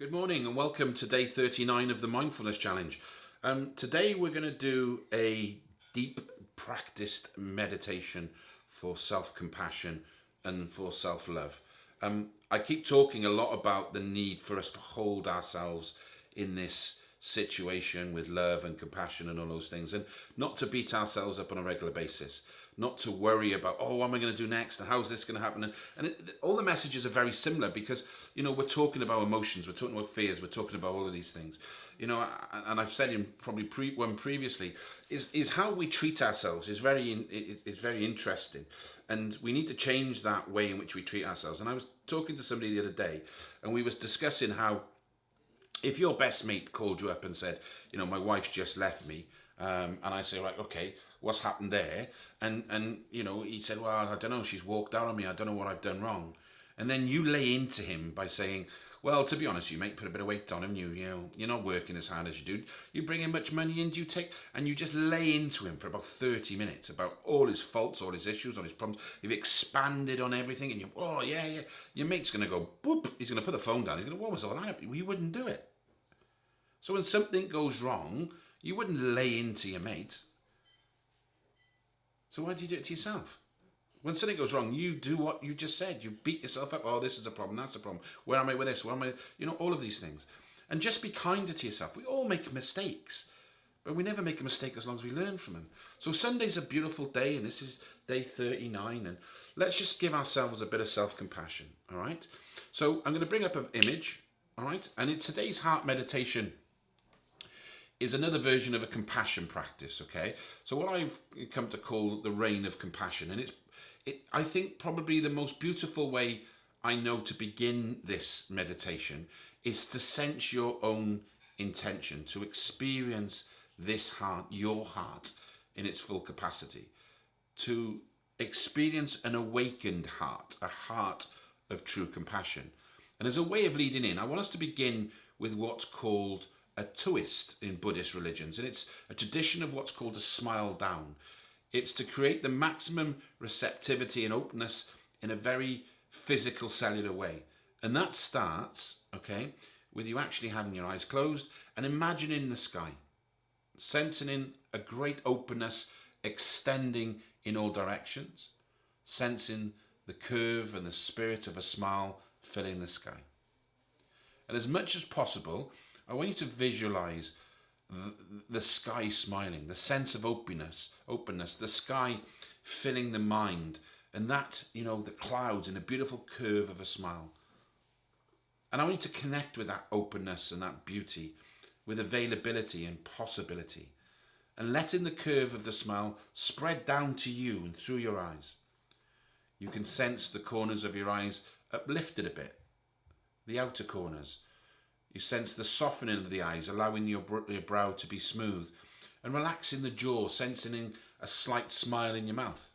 Good morning and welcome to day 39 of the Mindfulness Challenge. Um, today we're going to do a deep practiced meditation for self-compassion and for self-love. Um, I keep talking a lot about the need for us to hold ourselves in this situation with love and compassion and all those things and not to beat ourselves up on a regular basis not to worry about oh what am i going to do next? And how's this going to happen? And, and it, all the messages are very similar because you know we're talking about emotions we're talking about fears we're talking about all of these things. You know and i've said in probably pre one previously is is how we treat ourselves is very is very interesting. And we need to change that way in which we treat ourselves. And i was talking to somebody the other day and we was discussing how if your best mate called you up and said, you know, my wife's just left me, um, and I say, right, okay, what's happened there? And, and, you know, he said, well, I don't know, she's walked out on me, I don't know what I've done wrong. And then you lay into him by saying, well, to be honest, you might put a bit of weight on him. You, you know, you're not working as hard as you do. You bring in much money in, you take, and you just lay into him for about 30 minutes about all his faults, all his issues, all his problems. You've expanded on everything, and you, oh yeah, yeah. Your mate's gonna go boop. He's gonna put the phone down. He's gonna, what was all that? You wouldn't do it. So when something goes wrong, you wouldn't lay into your mate. So why do you do it to yourself? When something goes wrong, you do what you just said. You beat yourself up. Oh, this is a problem. That's a problem. Where am I with this? Where am I? You know, all of these things. And just be kinder to yourself. We all make mistakes, but we never make a mistake as long as we learn from them. So Sunday's a beautiful day, and this is day 39. And let's just give ourselves a bit of self-compassion, all right? So I'm going to bring up an image, all right? And in today's heart meditation, is another version of a compassion practice, okay? So what I've come to call the rain of compassion, and it's, it, I think probably the most beautiful way I know to begin this meditation is to sense your own intention, to experience this heart, your heart, in its full capacity, to experience an awakened heart, a heart of true compassion. And as a way of leading in, I want us to begin with what's called a Taoist in Buddhist religions, and it's a tradition of what's called a smile down. It's to create the maximum receptivity and openness in a very physical cellular way. And that starts, okay, with you actually having your eyes closed and imagining the sky, sensing in a great openness extending in all directions, sensing the curve and the spirit of a smile filling the sky. And as much as possible, I want you to visualize the, the sky smiling, the sense of openness, openness, the sky filling the mind, and that, you know, the clouds in a beautiful curve of a smile. And I want you to connect with that openness and that beauty, with availability and possibility, and letting the curve of the smile spread down to you and through your eyes. You can sense the corners of your eyes uplifted a bit, the outer corners, you sense the softening of the eyes, allowing your, your brow to be smooth and relaxing the jaw, sensing a slight smile in your mouth.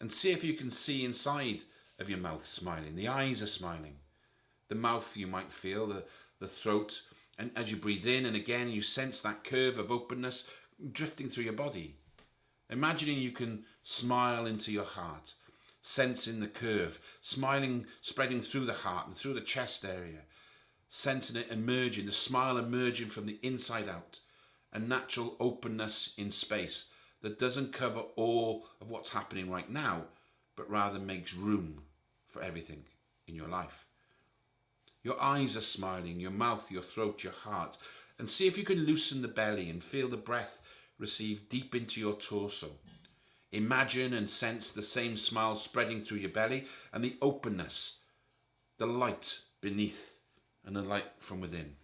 And see if you can see inside of your mouth smiling. The eyes are smiling. The mouth you might feel, the, the throat. And as you breathe in and again, you sense that curve of openness drifting through your body. Imagining you can smile into your heart, sensing the curve, smiling, spreading through the heart and through the chest area, sensing it emerging, the smile emerging from the inside out, a natural openness in space that doesn't cover all of what's happening right now, but rather makes room for everything in your life. Your eyes are smiling, your mouth, your throat, your heart, and see if you can loosen the belly and feel the breath receive deep into your torso. Imagine and sense the same smile spreading through your belly and the openness, the light beneath and a light from within.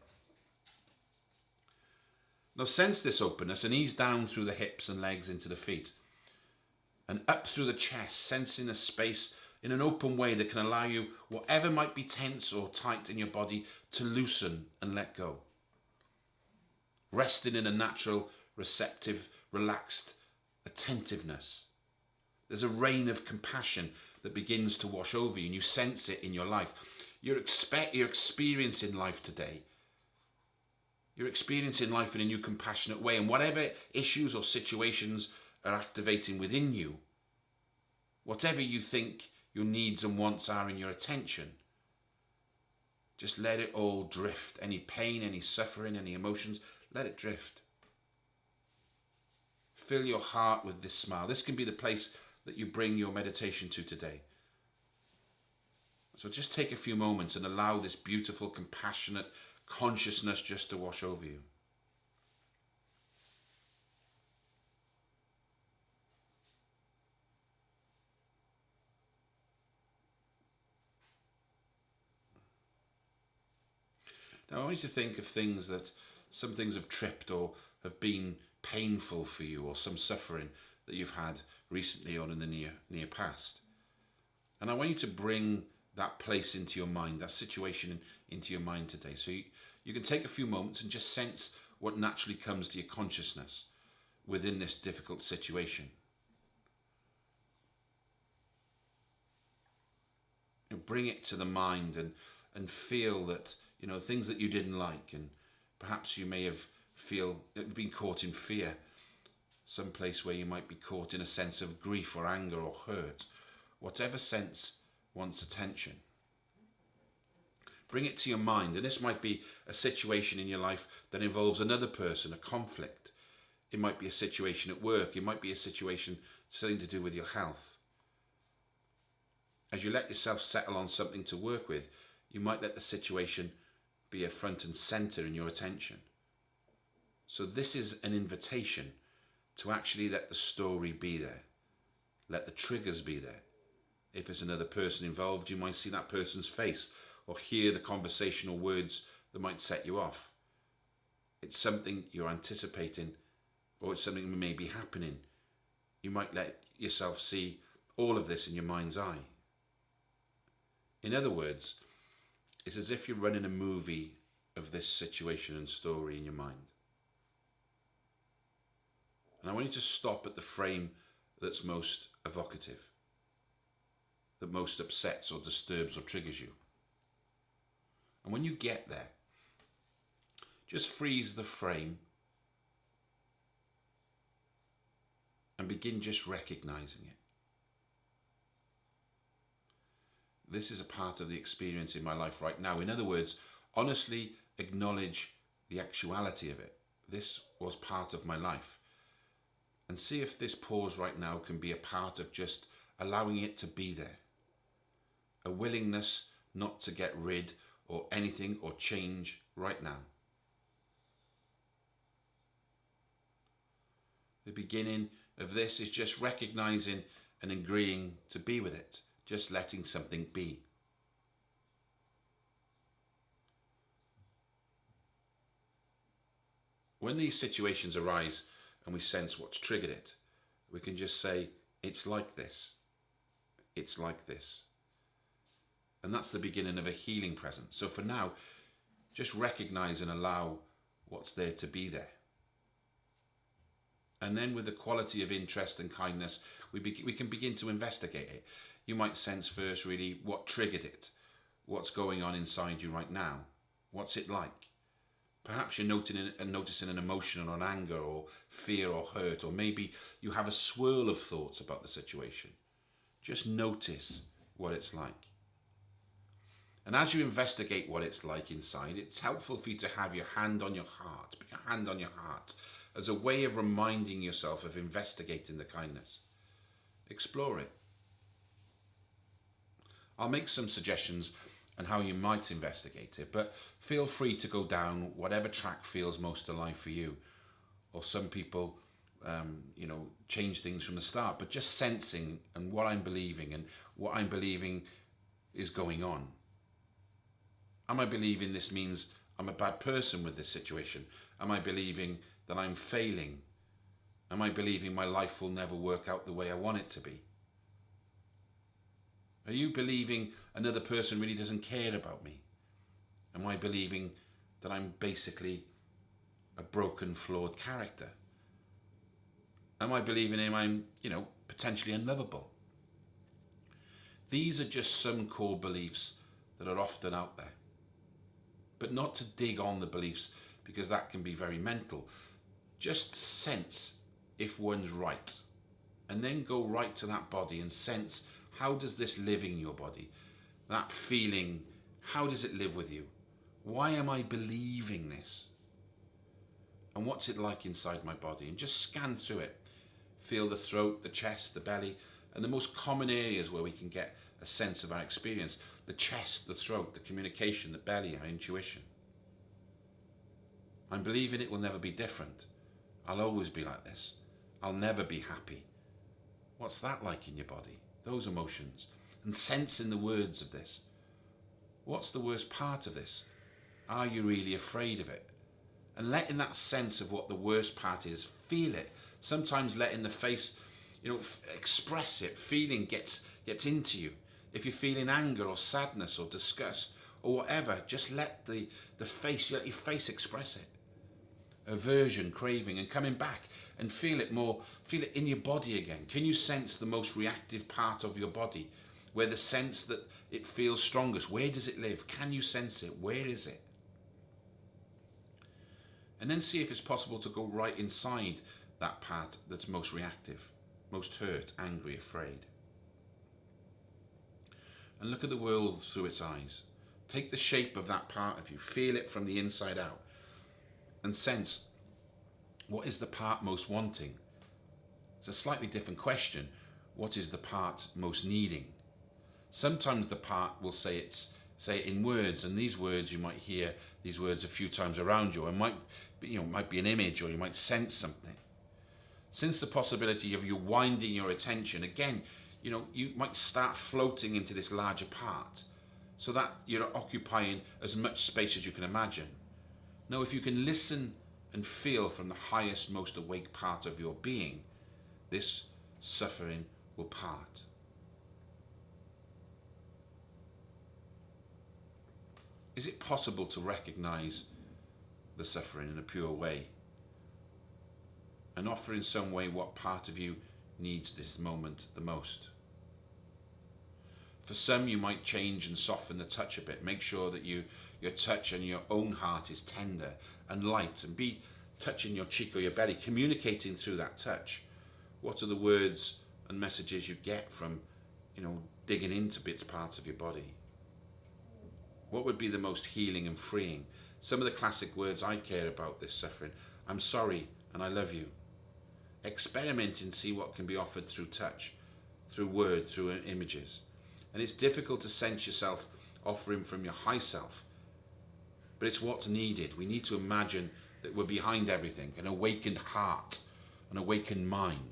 Now sense this openness and ease down through the hips and legs into the feet and up through the chest, sensing a space in an open way that can allow you, whatever might be tense or tight in your body, to loosen and let go. Resting in a natural, receptive, relaxed attentiveness. There's a rain of compassion that begins to wash over you and you sense it in your life you're, expect, you're experiencing life today. You're experiencing life in a new compassionate way. And whatever issues or situations are activating within you, whatever you think your needs and wants are in your attention, Just let it all drift. Any pain, any suffering, any emotions, let it drift. Fill your heart with this smile. This can be the place that you bring your meditation to today. So just take a few moments and allow this beautiful, compassionate consciousness just to wash over you. Now I want you to think of things that some things have tripped or have been painful for you or some suffering that you've had recently or in the near near past. And I want you to bring that place into your mind, that situation into your mind today. So you, you can take a few moments and just sense what naturally comes to your consciousness within this difficult situation. Know, bring it to the mind and, and feel that you know, things that you didn't like, and perhaps you may have feel been caught in fear, some place where you might be caught in a sense of grief or anger or hurt, whatever sense wants attention. Bring it to your mind, and this might be a situation in your life that involves another person, a conflict. It might be a situation at work. It might be a situation something to do with your health. As you let yourself settle on something to work with, you might let the situation be a front and center in your attention. So this is an invitation to actually let the story be there. Let the triggers be there. If there's another person involved, you might see that person's face or hear the conversational words that might set you off. It's something you're anticipating or it's something that may be happening. You might let yourself see all of this in your mind's eye. In other words, it's as if you're running a movie of this situation and story in your mind. And I want you to stop at the frame that's most evocative, that most upsets or disturbs or triggers you. And when you get there, just freeze the frame and begin just recognizing it. this is a part of the experience in my life right now. In other words, honestly acknowledge the actuality of it. This was part of my life. And see if this pause right now can be a part of just allowing it to be there. A willingness not to get rid or anything or change right now. The beginning of this is just recognizing and agreeing to be with it just letting something be. When these situations arise and we sense what's triggered it, we can just say, it's like this. It's like this. And that's the beginning of a healing presence. So for now, just recognize and allow what's there to be there. And then with the quality of interest and kindness, we, we can begin to investigate it you might sense first really what triggered it, what's going on inside you right now, what's it like. Perhaps you're noting, uh, noticing an emotion or an anger or fear or hurt, or maybe you have a swirl of thoughts about the situation. Just notice what it's like. And as you investigate what it's like inside, it's helpful for you to have your hand on your heart, put your hand on your heart, as a way of reminding yourself of investigating the kindness. Explore it. I'll make some suggestions on how you might investigate it, but feel free to go down whatever track feels most alive for you. Or some people, um, you know, change things from the start, but just sensing and what I'm believing and what I'm believing is going on. Am I believing this means I'm a bad person with this situation? Am I believing that I'm failing? Am I believing my life will never work out the way I want it to be? Are you believing another person really doesn't care about me? Am I believing that I'm basically a broken, flawed character? Am I believing I'm, you know, potentially unlovable? These are just some core beliefs that are often out there. But not to dig on the beliefs because that can be very mental. Just sense if one's right. And then go right to that body and sense how does this live in your body? That feeling, How does it live with you? Why am I believing this? And what's it like inside my body? And just scan through it. Feel the throat, the chest, the belly, and the most common areas where we can get a sense of our experience the chest, the throat, the communication, the belly, our intuition. I'm believing it will never be different. I'll always be like this. I'll never be happy. What's that like in your body? Those emotions. And sensing the words of this. What's the worst part of this? Are you really afraid of it? And letting that sense of what the worst part is, feel it. Sometimes letting the face, you know, express it. Feeling gets gets into you. If you're feeling anger or sadness or disgust or whatever, just let the the face, let your face express it aversion, craving, and coming back and feel it more, feel it in your body again. Can you sense the most reactive part of your body? Where the sense that it feels strongest, where does it live? Can you sense it? Where is it? And then see if it's possible to go right inside that part that's most reactive, most hurt, angry, afraid. And look at the world through its eyes. Take the shape of that part of you, feel it from the inside out and sense what is the part most wanting? It's a slightly different question. What is the part most needing? Sometimes the part will say it's say it in words, and these words you might hear these words a few times around you, and might you know might be an image, or you might sense something. Since the possibility of you winding your attention again, you know you might start floating into this larger part, so that you're occupying as much space as you can imagine. now if you can listen and feel from the highest, most awake part of your being, this suffering will part. Is it possible to recognize the suffering in a pure way and offer in some way what part of you needs this moment the most? For some, you might change and soften the touch a bit. Make sure that you your touch and your own heart is tender and light and be touching your cheek or your belly, communicating through that touch. What are the words and messages you get from, you know, digging into bits, parts of your body? What would be the most healing and freeing? Some of the classic words I care about this suffering. I'm sorry and I love you. Experiment and see what can be offered through touch, through words, through images. And it's difficult to sense yourself offering from your high self but it's what's needed. We need to imagine that we're behind everything, an awakened heart, an awakened mind.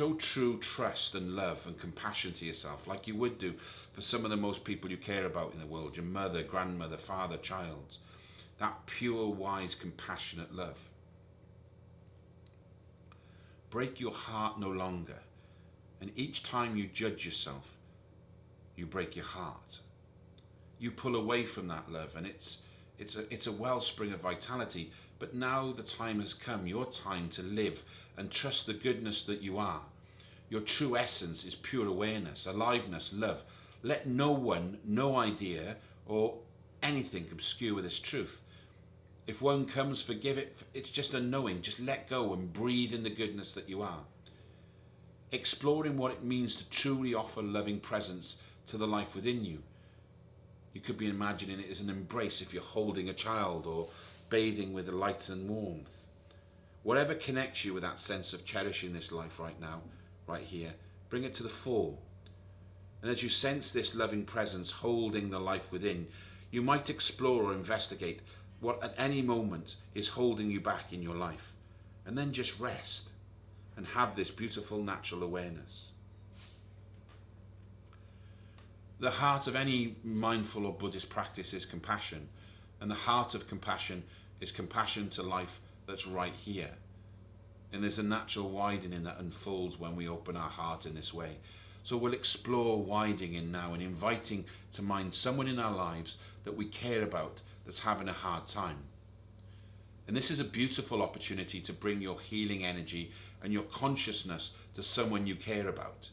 Show true trust and love and compassion to yourself, like you would do for some of the most people you care about in the world your mother, grandmother, father, child. That pure, wise, compassionate love. Break your heart no longer. And each time you judge yourself, you break your heart. You pull away from that love, and it's it's a it's a wellspring of vitality. But now the time has come, your time to live and trust the goodness that you are. Your true essence is pure awareness, aliveness, love. Let no one, no idea, or anything obscure this truth. If one comes, forgive it. It's just a knowing. Just let go and breathe in the goodness that you are. Exploring what it means to truly offer loving presence to the life within you. You could be imagining it as an embrace if you're holding a child or bathing with the light and warmth. Whatever connects you with that sense of cherishing this life right now, right here, bring it to the fore. And as you sense this loving presence holding the life within, you might explore or investigate what at any moment is holding you back in your life. And then just rest and have this beautiful natural awareness. The heart of any mindful or Buddhist practice is compassion, and the heart of compassion is compassion to life that's right here. And there's a natural widening that unfolds when we open our heart in this way. So we'll explore widening now and inviting to mind someone in our lives that we care about that's having a hard time. And this is a beautiful opportunity to bring your healing energy and your consciousness to someone you care about.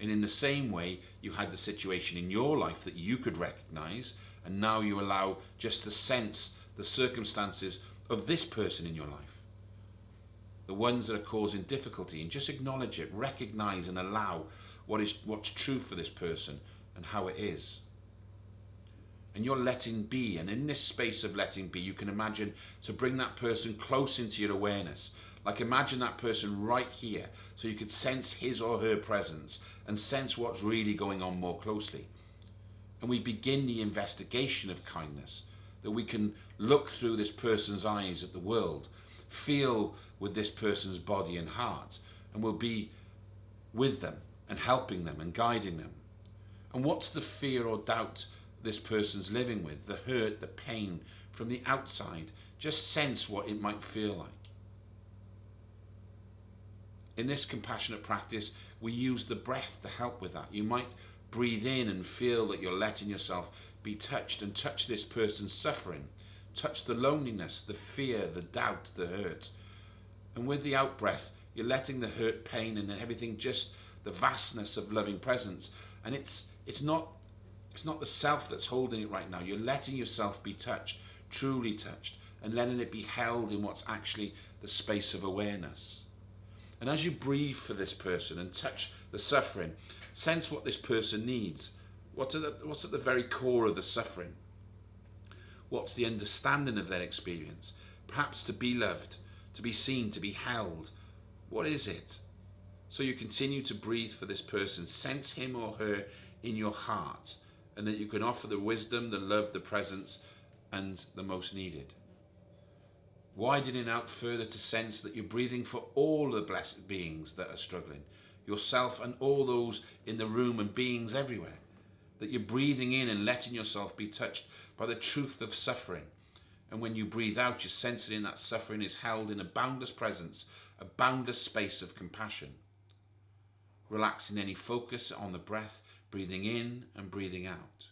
And in the same way, you had the situation in your life that you could recognize, and now you allow just to sense the circumstances of this person in your life. the ones that are causing difficulty, and just acknowledge it, recognize and allow what is what's true for this person and how it is. And you're letting be, and in this space of letting be, you can imagine to bring that person close into your awareness. Like imagine that person right here, so you could sense his or her presence and sense what's really going on more closely. And we begin the investigation of kindness, that we can look through this person's eyes at the world, feel with this person's body and heart, and we'll be with them and helping them and guiding them. And what's the fear or doubt this person's living with, the hurt, the pain from the outside? Just sense what it might feel like. In this compassionate practice, we use the breath to help with that. You might breathe in and feel that you're letting yourself be touched and touch this person's suffering. Touch the loneliness, the fear, the doubt, the hurt. And with the out breath, you're letting the hurt, pain, and everything just the vastness of loving presence. And it's it's not it's not the self that's holding it right now. You're letting yourself be touched, truly touched, and letting it be held in what's actually the space of awareness. And as you breathe for this person and touch the suffering, sense what this person needs. What's at, the, what's at the very core of the suffering? What's the understanding of their experience? Perhaps to be loved, to be seen, to be held. What is it? So you continue to breathe for this person, sense him or her in your heart, and that you can offer the wisdom, the love, the presence, and the most needed. Widening out further to sense that you're breathing for all the blessed beings that are struggling, yourself and all those in the room and beings everywhere. That you're breathing in and letting yourself be touched by the truth of suffering. And when you breathe out, you're sensing that suffering is held in a boundless presence, a boundless space of compassion relaxing any focus on the breath, breathing in and breathing out.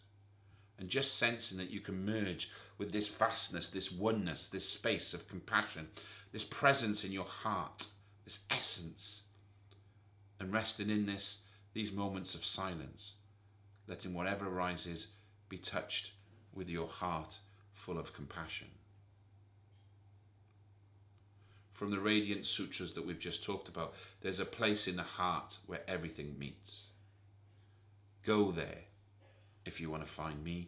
And just sensing that you can merge with this vastness, this oneness, this space of compassion, this presence in your heart, this essence. And resting in this, these moments of silence, letting whatever arises be touched with your heart full of compassion from the Radiant Sutras that we've just talked about, there's a place in the heart where everything meets. Go there if you want to find me.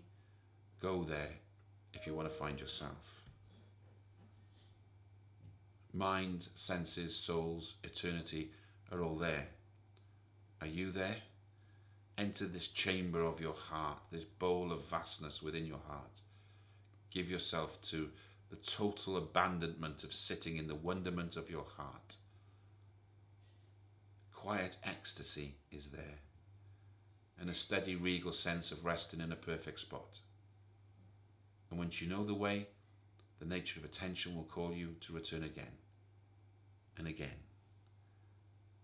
Go there if you want to find yourself. Mind, senses, souls, eternity are all there. Are you there? Enter this chamber of your heart, this bowl of vastness within your heart. Give yourself to the total abandonment of sitting in the wonderment of your heart. Quiet ecstasy is there, and a steady regal sense of resting in a perfect spot. And once you know the way, the nature of attention will call you to return again and again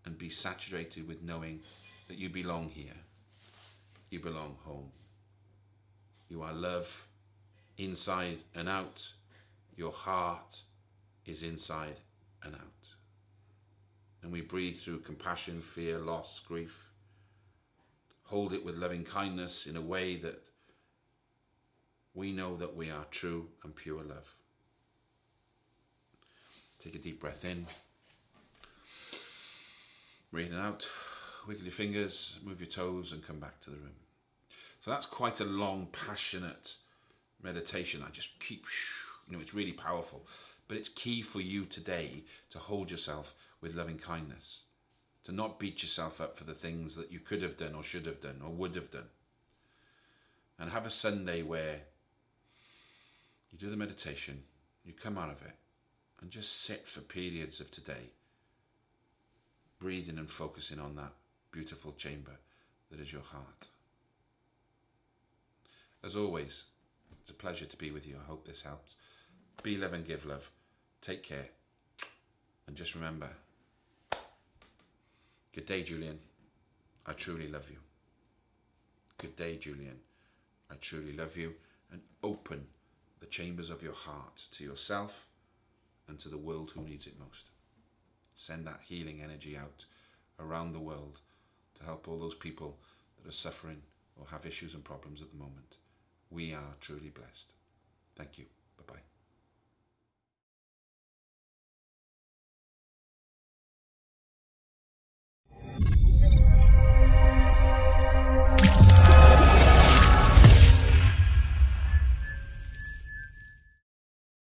and be saturated with knowing that you belong here. You belong home. You are love inside and out your heart is inside and out. And we breathe through compassion, fear, loss, grief. Hold it with loving kindness in a way that we know that we are true and pure love. Take a deep breath in. Breathing out. Wiggle your fingers, move your toes, and come back to the room. So that's quite a long, passionate meditation. I just keep you know, it's really powerful. But it's key for you today to hold yourself with loving kindness, to not beat yourself up for the things that you could have done or should have done or would have done. And have a Sunday where you do the meditation, you come out of it, and just sit for periods of today, breathing and focusing on that beautiful chamber that is your heart. As always, it's a pleasure to be with you. I hope this helps. Be love and give love. Take care. And just remember, good day, Julian. I truly love you. Good day, Julian. I truly love you. And open the chambers of your heart to yourself and to the world who needs it most. Send that healing energy out around the world to help all those people that are suffering or have issues and problems at the moment. We are truly blessed. Thank you. Bye-bye. Yeah.